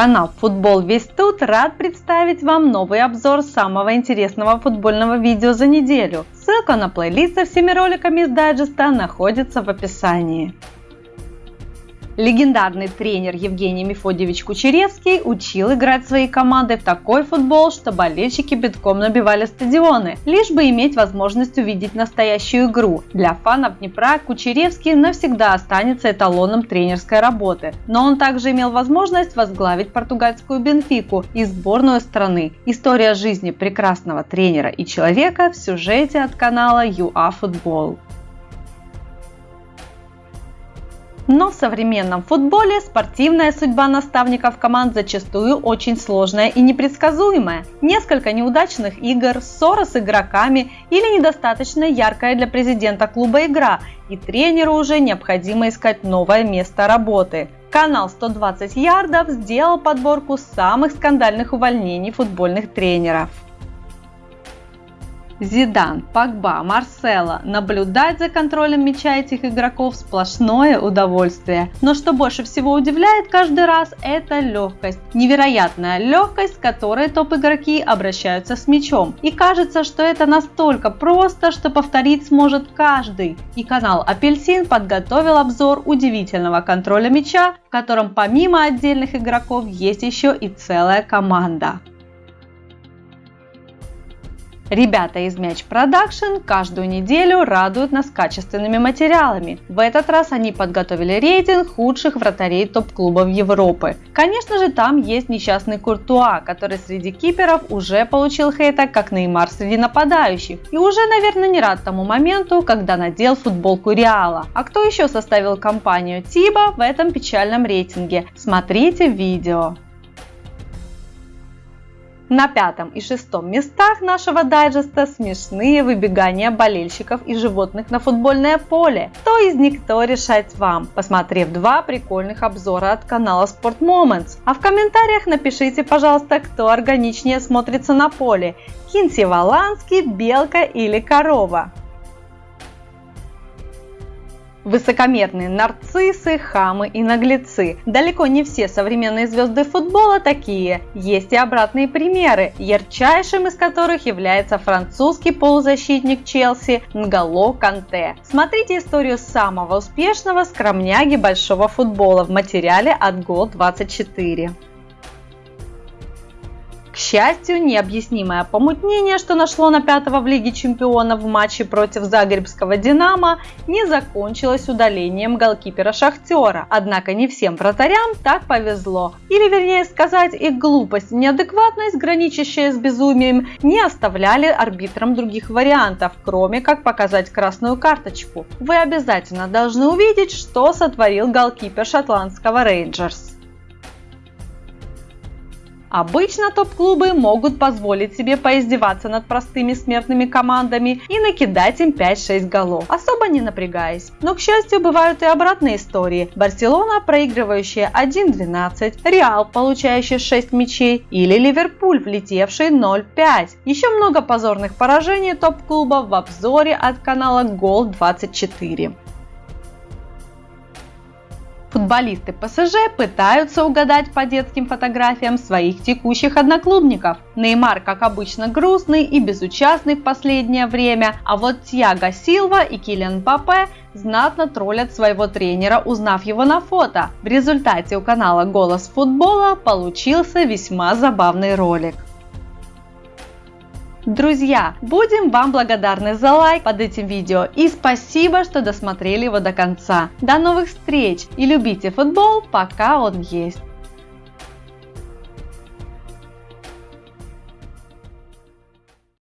Канал Футбол Весь Тут рад представить вам новый обзор самого интересного футбольного видео за неделю. Ссылка на плейлист со всеми роликами из дайджеста находится в описании. Легендарный тренер Евгений Мефодьевич Кучеревский учил играть своей командой в такой футбол, что болельщики битком набивали стадионы, лишь бы иметь возможность увидеть настоящую игру. Для фанов Днепра Кучеревский навсегда останется эталоном тренерской работы, но он также имел возможность возглавить португальскую Бенфику и сборную страны. История жизни прекрасного тренера и человека в сюжете от канала UA Football. Но в современном футболе спортивная судьба наставников команд зачастую очень сложная и непредсказуемая. Несколько неудачных игр, ссора с игроками или недостаточно яркая для президента клуба игра, и тренеру уже необходимо искать новое место работы. Канал 120 ярдов сделал подборку самых скандальных увольнений футбольных тренеров. Зидан, Пагба, Марсела. Наблюдать за контролем мяча этих игроков сплошное удовольствие. Но что больше всего удивляет каждый раз, это легкость. Невероятная легкость, с которой топ-игроки обращаются с мячом. И кажется, что это настолько просто, что повторить сможет каждый. И канал Апельсин подготовил обзор удивительного контроля мяча, в котором помимо отдельных игроков есть еще и целая команда. Ребята из Мяч Production каждую неделю радуют нас качественными материалами. В этот раз они подготовили рейтинг худших вратарей топ-клубов Европы. Конечно же, там есть несчастный Куртуа, который среди киперов уже получил хейта, как Неймар среди нападающих. И уже, наверное, не рад тому моменту, когда надел футболку Реала. А кто еще составил компанию Тибо в этом печальном рейтинге? Смотрите видео. На пятом и шестом местах нашего дайджеста смешные выбегания болельщиков и животных на футбольное поле. Кто из них кто решать вам, посмотрев два прикольных обзора от канала Sport Moments. А в комментариях напишите, пожалуйста, кто органичнее смотрится на поле. Кинси Валанский, белка или корова. Высокомерные нарциссы, хамы и наглецы. Далеко не все современные звезды футбола такие. Есть и обратные примеры, ярчайшим из которых является французский полузащитник Челси Нголо Канте. Смотрите историю самого успешного скромняги большого футбола в материале от Гол24 счастью, необъяснимое помутнение, что нашло на пятого в Лиге чемпионов в матче против Загребского «Динамо», не закончилось удалением голкипера «Шахтера». Однако не всем вратарям так повезло. Или, вернее сказать, их глупость неадекватность, граничащая с безумием, не оставляли арбитрам других вариантов, кроме как показать красную карточку. Вы обязательно должны увидеть, что сотворил голкипер шотландского Рейнджерс. Обычно топ-клубы могут позволить себе поиздеваться над простыми смертными командами и накидать им 5-6 голов, особо не напрягаясь. Но, к счастью, бывают и обратные истории. Барселона, проигрывающая 1-12, Реал, получающий 6 мячей, или Ливерпуль, влетевший 0-5. Еще много позорных поражений топ-клубов в обзоре от канала Гол24. Футболисты ПСЖ пытаются угадать по детским фотографиям своих текущих одноклубников. Неймар, как обычно, грустный и безучастный в последнее время, а вот Тьяго Силва и Килиан Папе знатно троллят своего тренера, узнав его на фото. В результате у канала «Голос футбола» получился весьма забавный ролик. Друзья, будем вам благодарны за лайк под этим видео и спасибо, что досмотрели его до конца. До новых встреч и любите футбол, пока он есть.